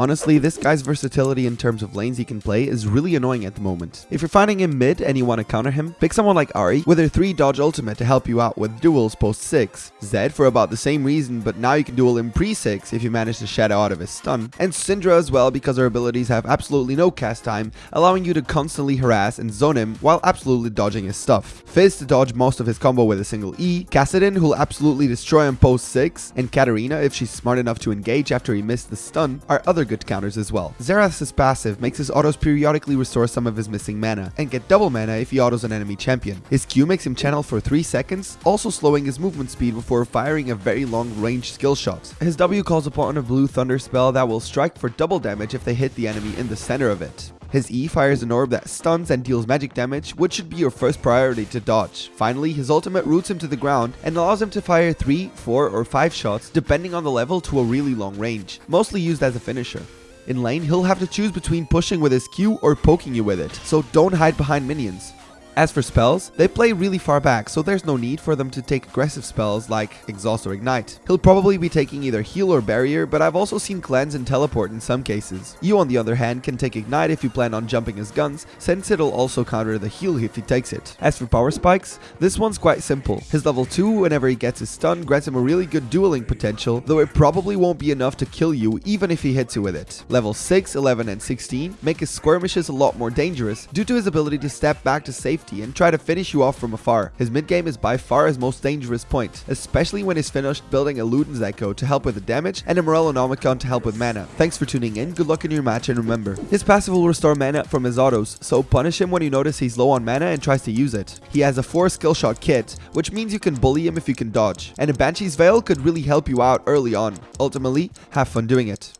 Honestly, this guy's versatility in terms of lanes he can play is really annoying at the moment. If you're finding him mid and you want to counter him, pick someone like Ahri with her 3 dodge ultimate to help you out with duels post 6, Zed for about the same reason but now you can duel him pre 6 if you manage to shadow out of his stun, and Syndra as well because her abilities have absolutely no cast time, allowing you to constantly harass and zone him while absolutely dodging his stuff. Fizz to dodge most of his combo with a single E, Kassadin who'll absolutely destroy him post 6, and Katarina if she's smart enough to engage after he missed the stun are other other good counters as well. Xerath's passive makes his autos periodically restore some of his missing mana, and get double mana if he autos an enemy champion. His Q makes him channel for 3 seconds, also slowing his movement speed before firing a very long range skill shot. His W calls upon a blue thunder spell that will strike for double damage if they hit the enemy in the center of it. His E fires an orb that stuns and deals magic damage, which should be your first priority to dodge. Finally, his ultimate roots him to the ground and allows him to fire 3, 4 or 5 shots depending on the level to a really long range, mostly used as a finisher. In lane, he'll have to choose between pushing with his Q or poking you with it, so don't hide behind minions. As for spells, they play really far back, so there's no need for them to take aggressive spells like Exhaust or Ignite. He'll probably be taking either Heal or Barrier, but I've also seen Cleanse and Teleport in some cases. You on the other hand can take Ignite if you plan on jumping his guns, since it'll also counter the heal if he takes it. As for power spikes, this one's quite simple. His level 2, whenever he gets his stun, grants him a really good dueling potential, though it probably won't be enough to kill you even if he hits you with it. Level 6, 11 and 16 make his skirmishes a lot more dangerous due to his ability to step back to safe 50 and try to finish you off from afar. His mid game is by far his most dangerous point, especially when he's finished building a Luden's Echo to help with the damage and a Morellonomicon to help with mana. Thanks for tuning in, good luck in your match and remember, his passive will restore mana from his autos, so punish him when you notice he's low on mana and tries to use it. He has a 4 skill shot kit, which means you can bully him if you can dodge, and a Banshee's Veil could really help you out early on. Ultimately, have fun doing it.